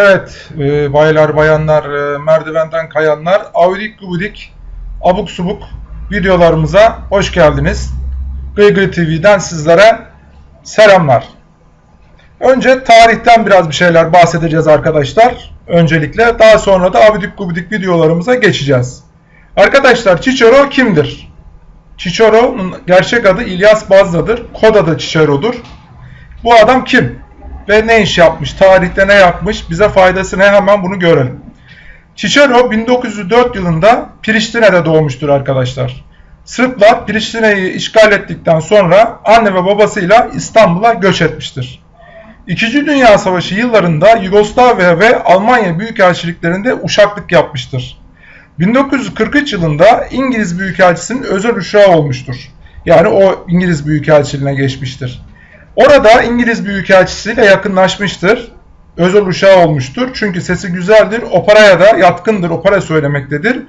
Evet, e, baylar, bayanlar, e, merdivenden kayanlar, avidik gubidik, abuk subuk videolarımıza hoş geldiniz. Gıygıy TV'den sizlere selamlar. Önce tarihten biraz bir şeyler bahsedeceğiz arkadaşlar. Öncelikle daha sonra da avidik gubidik videolarımıza geçeceğiz. Arkadaşlar Cicero kimdir? Cicero'nun gerçek adı İlyas Bazda'dır. Kod adı Cicero'dur. Bu adam kim? Ve ne iş yapmış? Tarihte ne yapmış? Bize faydası ne? Hemen bunu görelim. Cicero 1904 yılında Priştine'de doğmuştur arkadaşlar. Sırplar Priştine'yi işgal ettikten sonra anne ve babasıyla İstanbul'a göç etmiştir. İkinci Dünya Savaşı yıllarında Yugoslavya ve Almanya büyükelçiliklerinde uşaklık yapmıştır. 1943 yılında İngiliz Büyükelçisi'nin özel uşağı olmuştur. Yani o İngiliz Büyükelçiliğine geçmiştir. Orada İngiliz Büyükelçisiyle yakınlaşmıştır. Özel uşağı olmuştur. Çünkü sesi güzeldir, operaya da yatkındır, opera söylemektedir.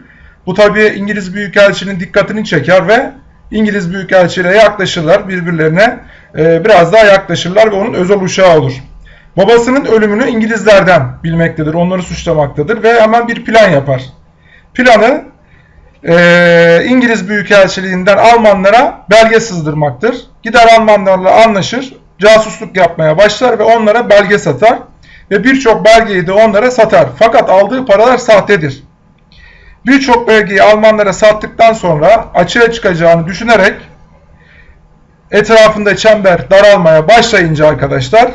Bu tabi İngiliz Büyükelçinin dikkatini çeker ve İngiliz Büyükelçiyle yaklaşırlar birbirlerine. E, biraz daha yaklaşırlar ve onun özel uşağı olur. Babasının ölümünü İngilizlerden bilmektedir, onları suçlamaktadır ve hemen bir plan yapar. Planı e, İngiliz Büyükelçiliğinden Almanlara belge sızdırmaktır. Gider Almanlarla anlaşır, casusluk yapmaya başlar ve onlara belge satar ve birçok belgeyi de onlara satar. Fakat aldığı paralar sahtedir. Birçok belgeyi Almanlara sattıktan sonra açığa çıkacağını düşünerek etrafında çember daralmaya başlayınca arkadaşlar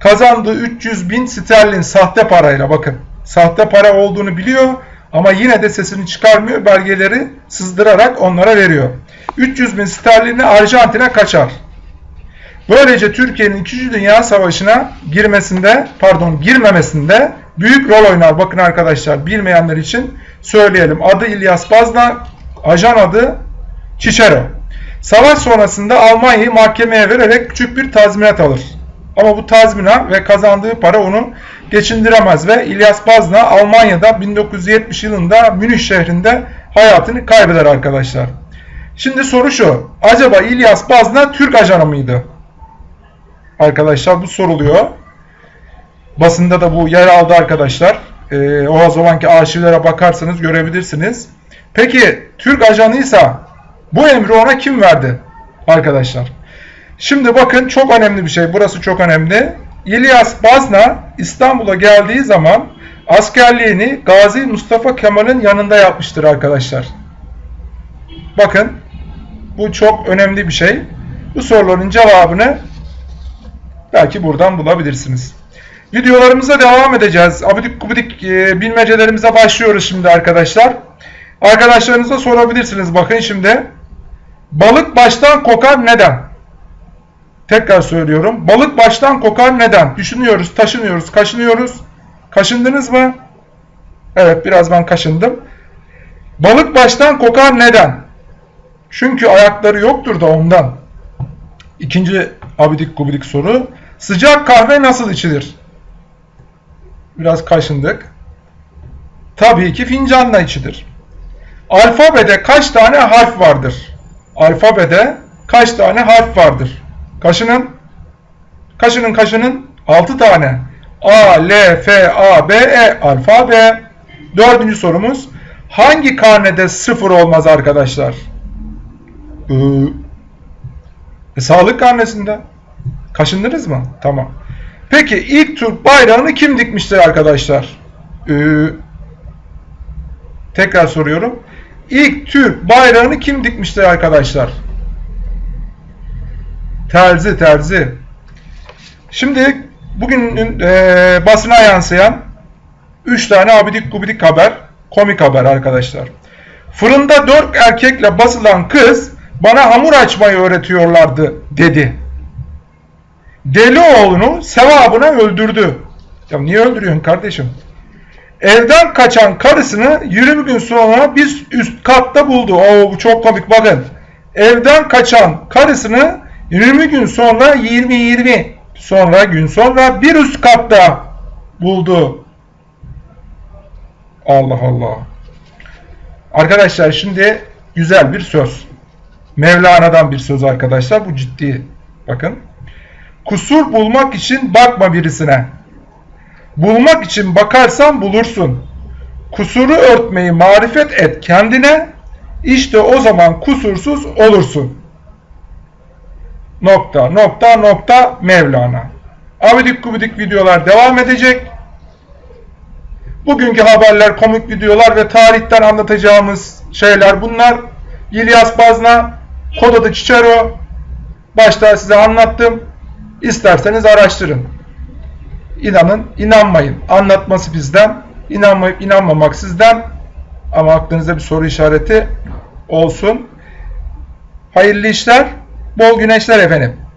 kazandığı 300 bin sterlin sahte parayla bakın sahte para olduğunu biliyor ama yine de sesini çıkarmıyor belgeleri sızdırarak onlara veriyor. 300 bin sterlini Arjantin'e kaçar. Böylece Türkiye'nin 2. Dünya Savaşı'na girmesinde, pardon girmemesinde büyük rol oynar. Bakın arkadaşlar bilmeyenler için söyleyelim. Adı İlyas Bazna, ajan adı Çiçero. Savaş sonrasında Almanya'yı mahkemeye vererek küçük bir tazminat alır. Ama bu tazminat ve kazandığı para onu geçindiremez ve İlyas Bazna Almanya'da 1970 yılında Münih şehrinde hayatını kaybeder arkadaşlar. Şimdi soru şu. Acaba İlyas Bazna Türk ajanı mıydı? Arkadaşlar bu soruluyor. Basında da bu yer aldı arkadaşlar. Ee, o zamanki arşivlere bakarsanız görebilirsiniz. Peki Türk ajanıysa bu emri ona kim verdi? Arkadaşlar. Şimdi bakın çok önemli bir şey. Burası çok önemli. İlyas Bazna İstanbul'a geldiği zaman askerliğini Gazi Mustafa Kemal'in yanında yapmıştır arkadaşlar. Bakın bu çok önemli bir şey. Bu soruların cevabını belki buradan bulabilirsiniz. Videolarımıza devam edeceğiz. Abidik gubidik e, bilmecelerimize başlıyoruz şimdi arkadaşlar. Arkadaşlarınıza sorabilirsiniz. Bakın şimdi. Balık baştan kokar neden? Tekrar söylüyorum. Balık baştan kokar neden? Düşünüyoruz, taşınıyoruz, kaşınıyoruz. Kaşındınız mı? Evet biraz ben kaşındım. Balık baştan kokar neden? Çünkü ayakları yoktur da ondan. İkinci abidik gubidik soru. Sıcak kahve nasıl içilir? Biraz kaşındık. Tabii ki fincanla içilir. Alfabede kaç tane harf vardır? Alfabede kaç tane harf vardır? Kaşının, kaşının, kaşının 6 tane. A, L, F, A, B, E alfabe. Dördüncü sorumuz. Hangi karnede sıfır olmaz arkadaşlar? Ee, e, sağlık karnesinde. Kaşındınız mı? Tamam. Peki ilk Türk bayrağını kim dikmiştir arkadaşlar? Ee, tekrar soruyorum. İlk Türk bayrağını kim dikmiştir arkadaşlar? Terzi, terzi. Şimdi bugünün e, basına yansıyan 3 tane abidik gubidik haber, komik haber arkadaşlar. Fırında 4 erkekle basılan kız bana hamur açmayı öğretiyorlardı dedi. Deli oğlunu sevabına öldürdü. Ya niye öldürüyorsun kardeşim? Evden kaçan karısını 20 gün sonra bir üst katta buldu. Oo bu çok komik bakın. Evden kaçan karısını 20 gün sonra 20-20 sonra gün sonra bir üst katta buldu. Allah Allah. Arkadaşlar şimdi güzel bir söz. Mevlana'dan bir söz arkadaşlar. Bu ciddi. Bakın. Kusur bulmak için bakma birisine. Bulmak için bakarsan bulursun. Kusuru örtmeyi marifet et kendine. İşte o zaman kusursuz olursun. Nokta nokta nokta Mevlana. Abidik gubidik videolar devam edecek. Bugünkü haberler, komik videolar ve tarihten anlatacağımız şeyler bunlar. İlyas Bazna, kod adı. Başta size anlattım. İsterseniz araştırın. İnanın, inanmayın. Anlatması bizden, inanmayıp inanmamak sizden. Ama aklınızda bir soru işareti olsun. Hayırlı işler, bol güneşler efendim.